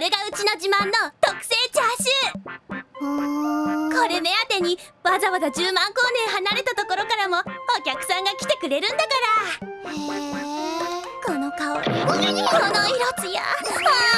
れがうちの自慢の特製チャーシュー。これ目当てにわざわざ10万光年離れたところからもお客さんが来てくれるんだから。この香りこの色艶。あ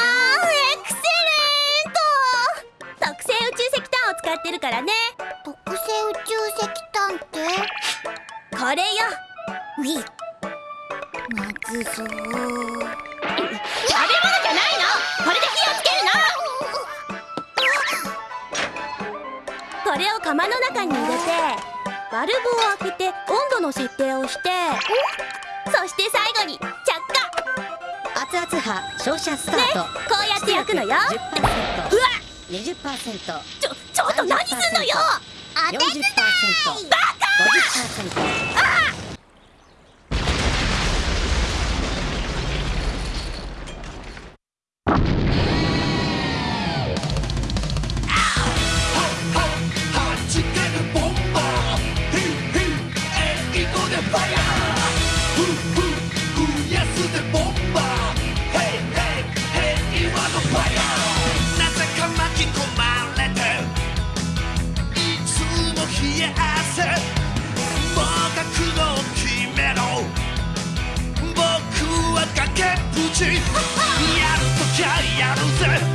バルブを開けて温度の設定をして。そして最後に着火。熱々波照射スタート、こうやって焼くのよ。うわ。10% 20%ちょちょっと何すんのよ。当て40%バ50%はも冷え汗もう覚悟を決めろ。僕は崖っぷち。やるときゃやるぜ。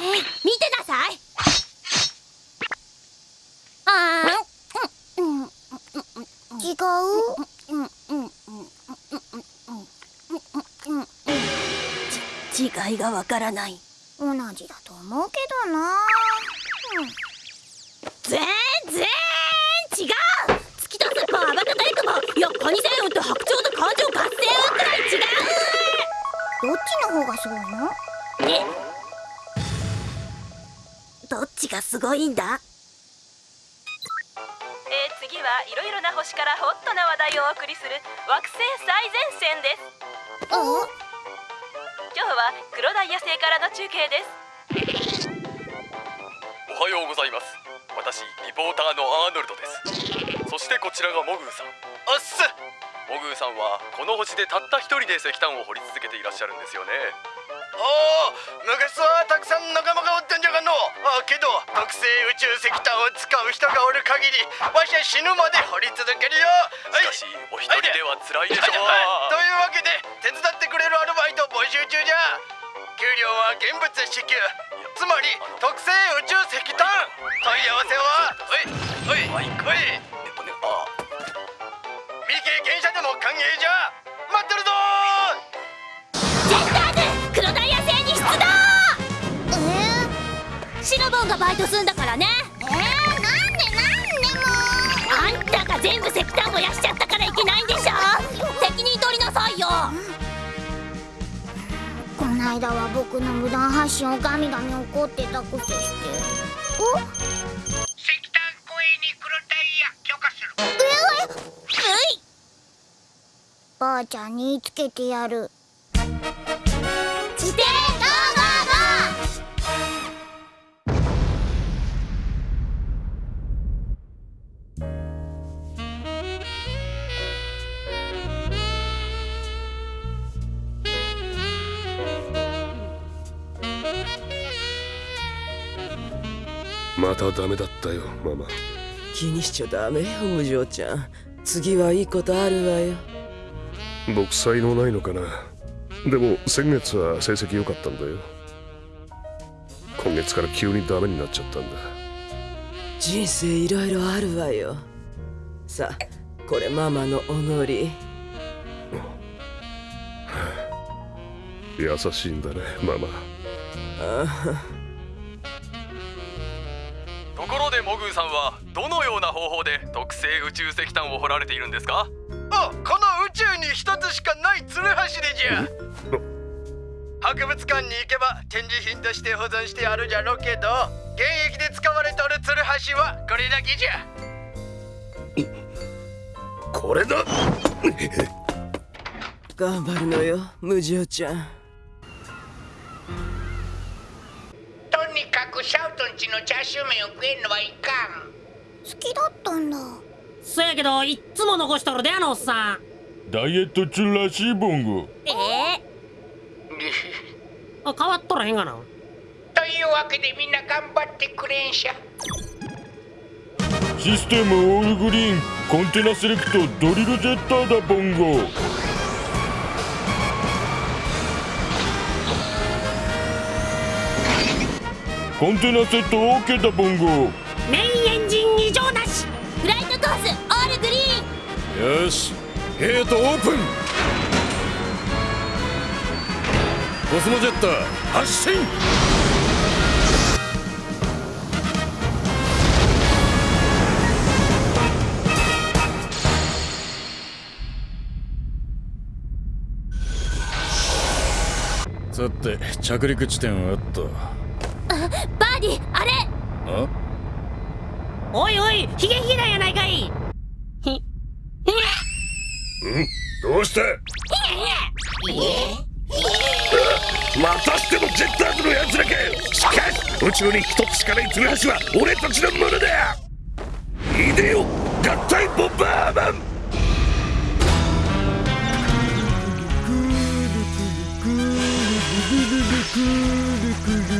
見てなさい。あーうん違ううんうんう違いがわからない同じだと思うけどなうん全然違う月とスッポンアバタタイクもいやカニ星雲と白鳥と感情合戦雲くらい違うどっちの方がすごいのがすごいんだ？えー、次はいろいろな星からホットな話題をお送りする惑星最前線です。お？今日は黒ダイヤ星からの中継です。おはようございます。私リポーターのアーノルドです。そしてこちらがモグーさん。あっす！モグーさんはこの星でたった一人で石炭を掘り続けていらっしゃるんですよねおお昔はたくさん仲間がおったんじゃがの。あけど特製宇宙石炭を使う人がおる限りわしは死ぬまで掘り続けるよ。はい。しかしお一人では辛いでしょう。はい。というわけで手伝ってくれるアルバイト募集中じゃ。給料は現物支給。つまり特製宇宙石炭。問い合わせはおい。おい。おいあ。未経験者でも歓迎じゃ。待ってるぞシナボンがバイトすんだからね。ー、えー、なんでなんでも。あんたが全部石炭燃やしちゃったからいけないんでしょ。責任取りなさいよ。この間は僕の無断発信をガミガミ怒ってたくせして。お？石炭公園に黒ダイヤ許可する。うい。ばあちゃんに言いつけてやるまたダメだったよママ。気にしちゃダメよお嬢ちゃん。次はいいことあるわよ。僕才能ないのかな。でも先月は成績良かったんだよ。今月から急にダメになっちゃったんだ。人生いろいろあるわよ。さあこれママのおのり。優しいんだねママ。ああ。方法で特製宇宙石炭を掘られているんですか？あこの宇宙に一つしかないツルハシでじゃ。博物館に行けば展示品として保存してあるじゃろうけど現役で使われとるツルハシはこれだけじゃ。これだ？頑張るのよムジオちゃん。とにかくシャウトンチのチャーシュー麺を食えんのはいかん。好きだったんだ。そやけどいっつも残しとるであのおっさん。ダイエット中らしいボンゴええー、あ変わっとらへんがな。というわけでみんな頑張ってくれんしゃ。システムオールグリーンコンテナセレクトドリルジェッターだボンゴコンテナセット OK だボンゴよしゲートオープン。コスモジェッター発進。さて着陸地点はあった。あバーディあれ。あ？おいおいヒゲヒゲだやないかい。うして。またしてもジェッターズのやつだけ。しかし宇宙に一つしかないツルは俺たちのものだ。いでよ合体ボンバーマン。くるくるくるくるくる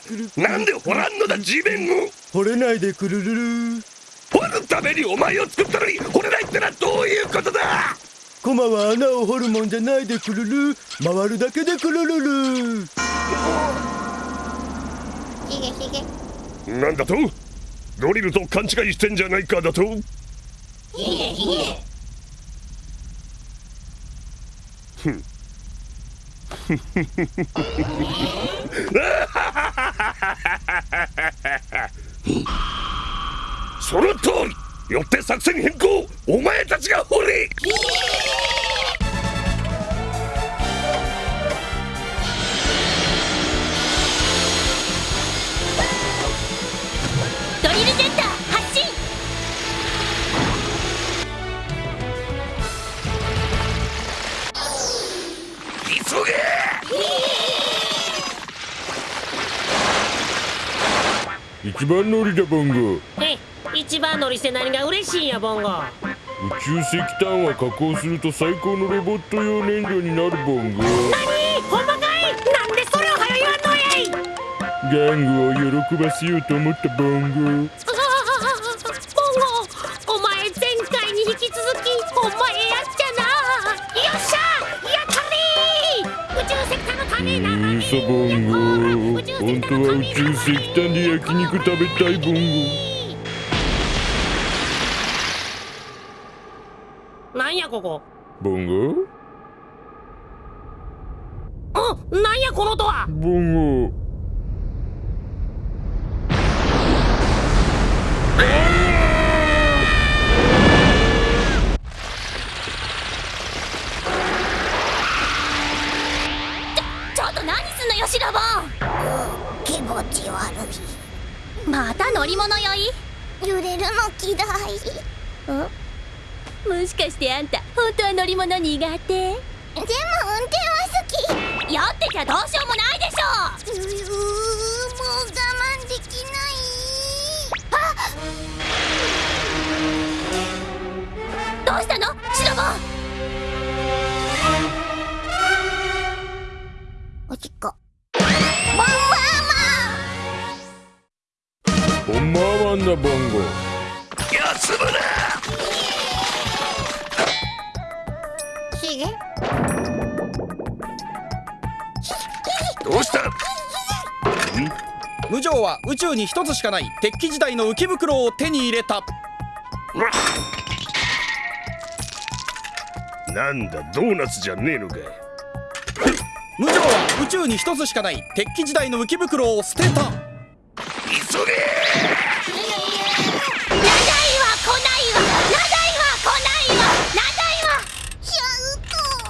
地面を。掘れないでくるるる。掘るためにお前を作ったのに掘れないってのはどういうことだ。コマは穴を掘るもんじゃないでくるる。回るだけでくるるる。ひげひげなんだと？ドリルと勘違いしてんじゃないかだと？ひげひげふんその通り。よって作戦変更。お前たちが掘れ。ドリルジェッタ一番乗りだボンゴ。え一番乗りして何が嬉しいんやボンゴ。宇宙石炭は加工すると最高のロボット用燃料になるボンゴ。何？ほんまかい？なんでそれを早言わんのやい！ギャングを喜ばせようと思ったボンゴならうそボンゴ本当は宇宙石炭で焼肉食べたいボンなんやここ？ゴボンゴ？気持ち悪い。またな乗り物酔い？揺れるの嫌い。もしかしてあんた本当は乗り物苦手？でも運転は好き。酔ってちゃどうしようもないでしょ！ううもう我慢できない。あどうしたの？シロボおしっこボンバーマンだボンゴ。休むなひげどうした？無常は宇宙に一つしかない鉄器時代の浮き袋を手に入れた。なんだドーナツじゃねえのか。無常は宇宙に一つしかない鉄器時代の浮き袋を捨てた急げ長いは来ないわ長いは来ないわ長いわ。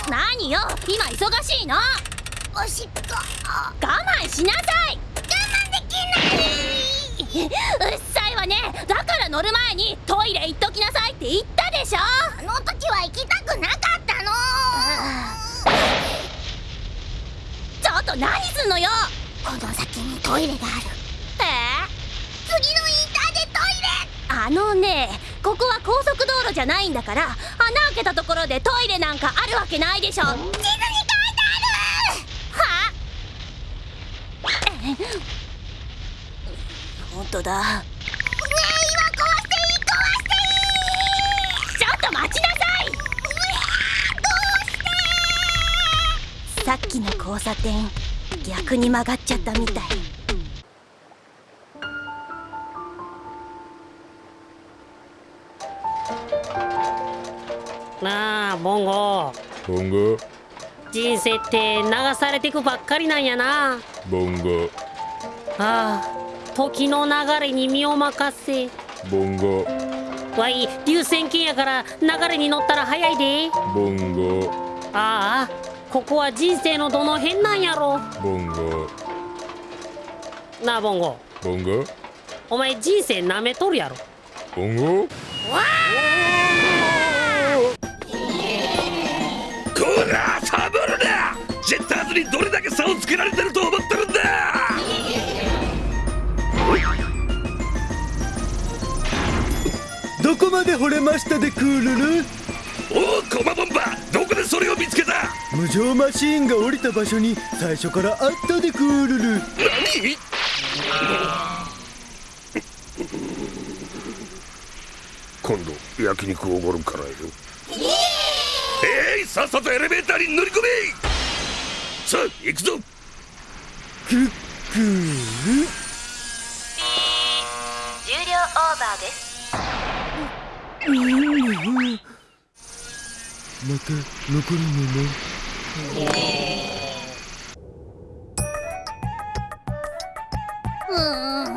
何よ今忙しいの？おしっこ我慢しなさい。我慢でき うっさいわね。だから乗る前にトイレ行っときなさいって言ったでしょ？あの時は行きたくなかったの。ちょっと何すんのよ。この先にトイレがあるあのねここは高速道路じゃないんだから穴開けたところでトイレなんかあるわけないでしょ。地図に書いてある！は？え？本当だ。ねえ今壊していい壊していい！ちょっと待ちなさい！どうして？さっきの交差点逆に曲がっちゃったみたい。ボンゴボンゴ人生って流されてくばっかりなんやな。ボンゴああ時の流れに身を任せ。ボンゴわい流線形やから流れに乗ったら早いで。ボンゴああここは人生のどの辺なんやろ。ボンゴなあボンゴボンゴお前人生なめとるやろ。ボンゴこにどれだけ差をつけられてると思ってるんだ！どこまで惚れましたでクールル？おおコマボンバどこでそれを見つけた？無情マシーンが降りた場所に最初からあったでクールル。何？今度焼肉おごるからよ。えい！さっさとエレベーターに乗り込めさあ行くぞ。クックー。ル重量オーバーですうん。また残るのね。うーん。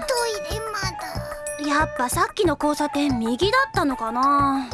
トイレまだ。やっぱさっきの交差点右だったのかな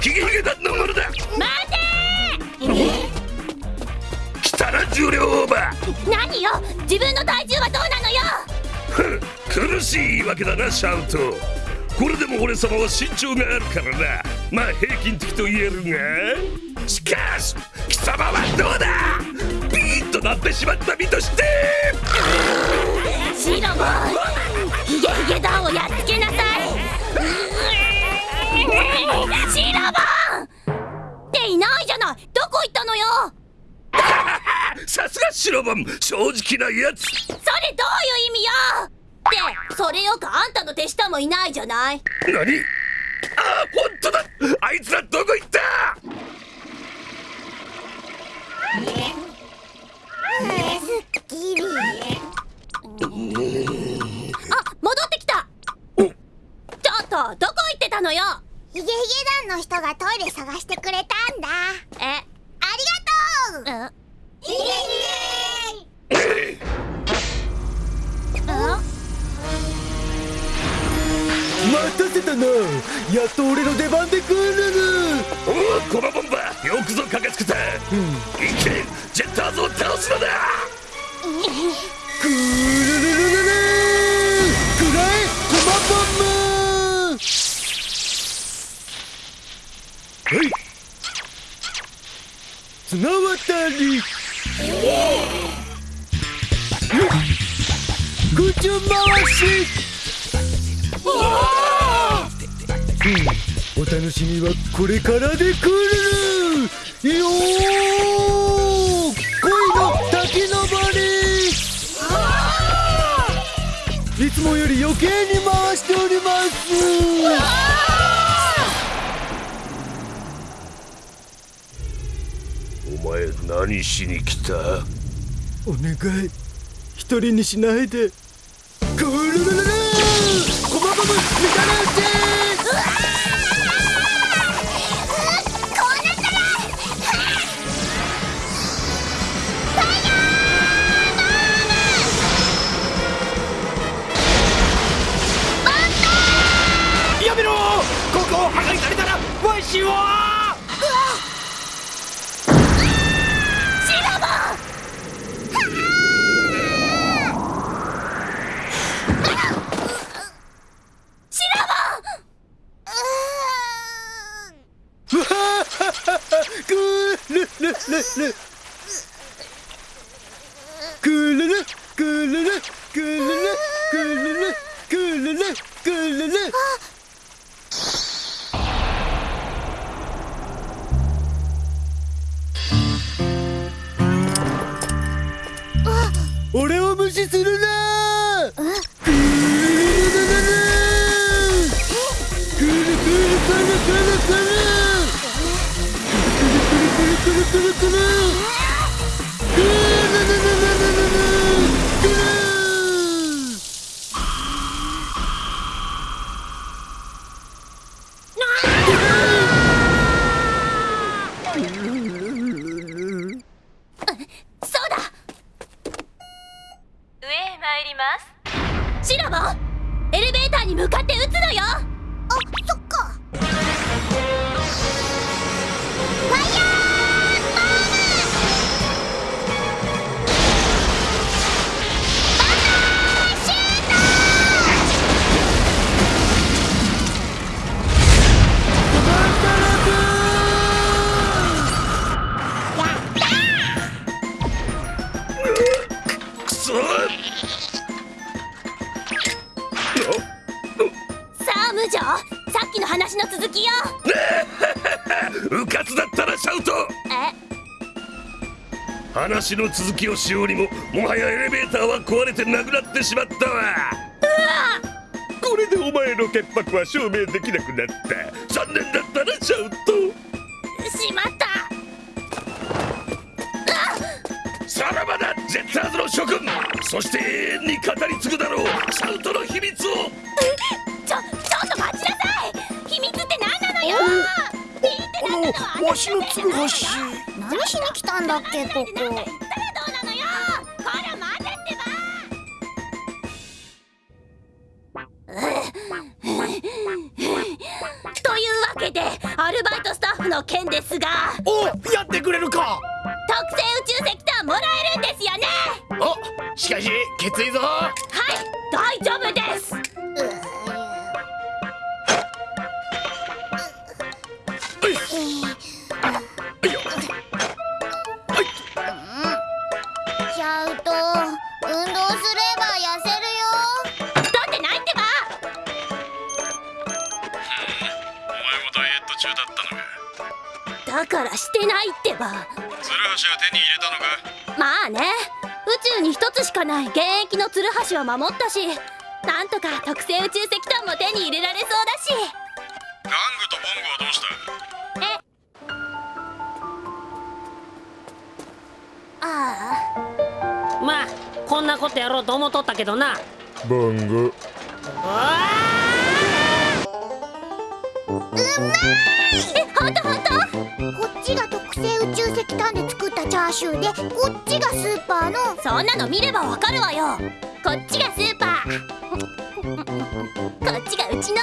ヒゲヒゲだのものだ。待て来たら重量オーバー。何よ？自分の体重はどうなのよ？苦しい言い訳だなシャウト。これでも俺様は身長があるからな。まあ平均的と言えるが。しかし貴様はどうだ？ビーッとなってしまった身として。シロもヒゲヒゲ団をやっつけなさい。シラバンっていないじゃないどこ行ったのよさすがシラバン正直なやつそれどういう意味よってそれよくあんたの手下もいないじゃない何ああ本当だあいつらどこ行ったあ戻ってきたちょっとどこ行ってたのよヒゲヒゲ団の人がトイレ探してくれたんだ。え？ありがとう。ヒゲヒゲ。待たせたな。やっと俺の出番でるおおコマボンバーよくぞ駆けつけた、うん、ジェッターズを倒すのだ。く綱渡り。ぐちゅし。お楽しみはこれからでくるよ恋の滝登り。いつもより余計に回しております。何しに来た？お願い。一人にしないで。 뚜루뚜루 話の続きをしようにももはやエレベーターは壊れてなくなってしまったわ。これでお前の潔白は証明できなくなった。残念だったなシャウト。しまった。さらばだジェッターズの諸君。そして永遠に語り継ぐだろうシャウトの秘密を。ちょちょっと待ちなさい。秘密って何なのよ。あのわしの鶴橋何しに来たんだっけここ。というわけでアルバイトスタッフの件ですが。らしてないってば。鶴橋は手に入れたのか？まあね宇宙に一つしかない現役のツルハシは守ったしなんとか特製宇宙石炭も手に入れられそうだし。ガングとボングはどうした？え？あまあこんなことやろうと思っとったけどな。ボンゴえほんとほんとこっちが特製宇宙石炭で作ったチャーシューでこっちがスーパーの。そんなの見ればわかるわよ。こっちがスーパー。こっちがうちの。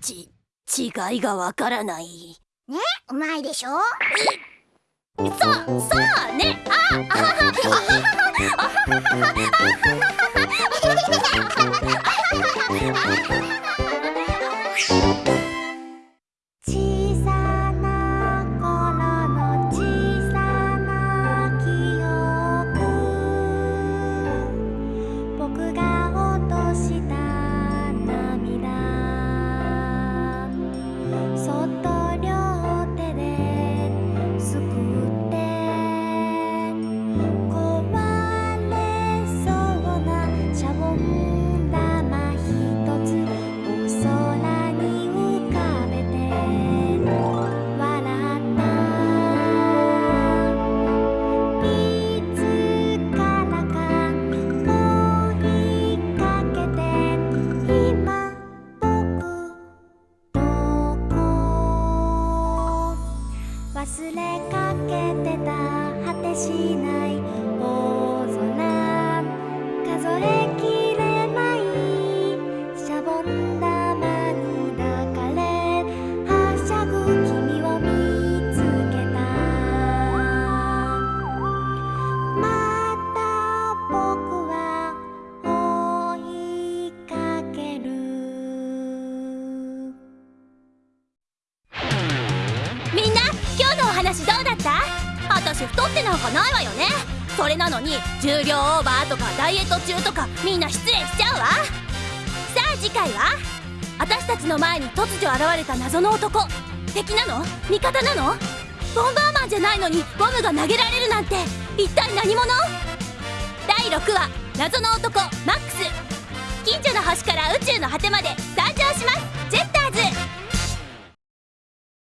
ち違いがわからない。ねうまいでしょ？そうそうね。ああはは。あははあは小 Thank you. 重量オーバーとかダイエット中とかみんな失礼しちゃうわ。さあ次回は？私たちの前に突如現れた謎の男。敵なの？味方なの？ボンバーマンじゃないのにボムが投げられるなんて。一体何者？第6話。謎の男マックス。近所の星から宇宙の果てまで。誕生します。